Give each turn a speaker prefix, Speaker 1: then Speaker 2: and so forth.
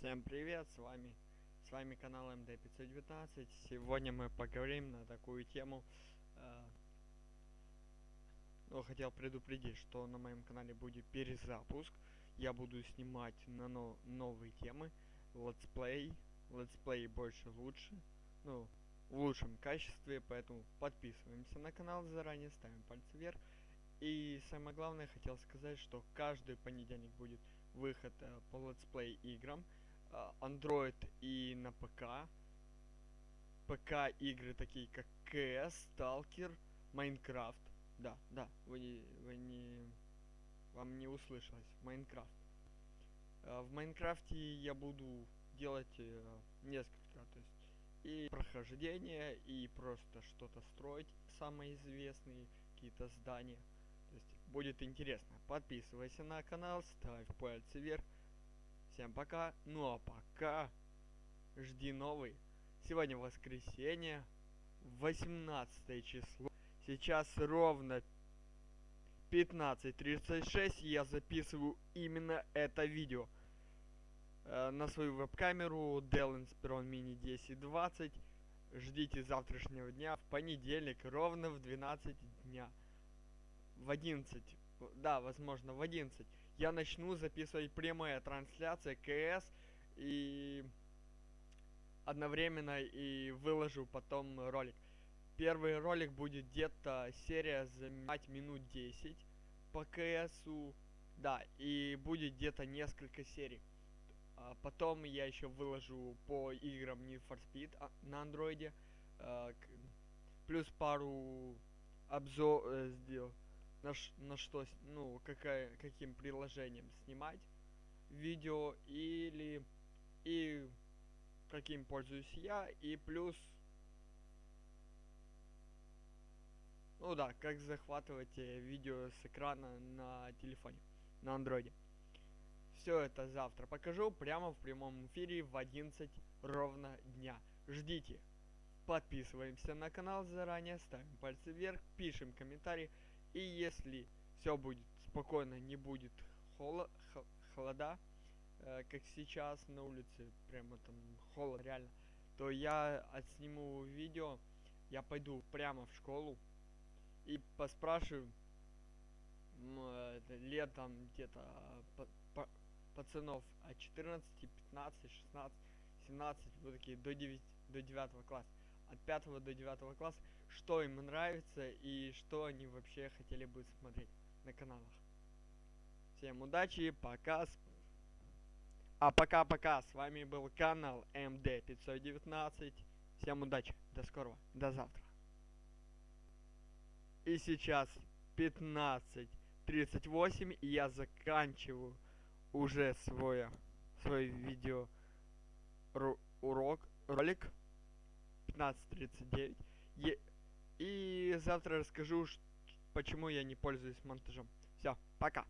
Speaker 1: Всем привет, с вами с вами канал МД519. Сегодня мы поговорим на такую тему. Э, ну, хотел предупредить, что на моем канале будет перезапуск. Я буду снимать на но новые темы. Летсплей. Летсплей больше лучше. Ну, в лучшем качестве, поэтому подписываемся на канал заранее, ставим пальцы вверх. И самое главное, хотел сказать, что каждый понедельник будет выход э, по летсплей играм. Э, Android и на ПК. ПК игры такие как CS, Stalker, Minecraft. Да, да, вы не, вы не, вам не услышалось. Minecraft. Э, в Майнкрафте я буду делать э, несколько, то есть и прохождение, и просто что-то строить. Самые известные какие-то здания. То есть будет интересно. Подписывайся на канал, ставь пальцы вверх. Всем пока. Ну а пока жди новый. Сегодня воскресенье, 18 число. Сейчас ровно 15.36 я записываю именно это видео. Э, на свою веб-камеру Dell Inspiron Mini 1020. Ждите завтрашнего дня в понедельник ровно в 12 дня в 11, да, возможно, в 11, я начну записывать прямая трансляция КС и одновременно и выложу потом ролик. Первый ролик будет где-то серия занимать минут 10 по КСу, да, и будет где-то несколько серий. А потом я еще выложу по играм Need for Speed а, на андроиде, а, плюс пару обзор э, сделал на, на что, ну, какая, каким приложением снимать видео или и каким пользуюсь я и плюс ну да как захватывать э, видео с экрана на телефоне на андроиде. Все это завтра покажу прямо в прямом эфире в 11 ровно дня. Ждите. Подписываемся на канал заранее ставим пальцы вверх пишем комментарии и если все будет спокойно, не будет холо холода, э, как сейчас на улице, прямо там холод реально, то я отсниму видео, я пойду прямо в школу и поспрашиваю э, летом где-то э, пацанов от 14, 15, 16, 17, вот такие до 9, до 9 класса от 5 до 9 класса, что им нравится и что они вообще хотели бы смотреть на каналах. Всем удачи, пока. А пока-пока, с вами был канал МД519. Всем удачи, до скорого, до завтра. И сейчас 15.38, и я заканчиваю уже свой, свой видео урок, ролик. 15.39. И завтра расскажу, почему я не пользуюсь монтажом. Все, пока.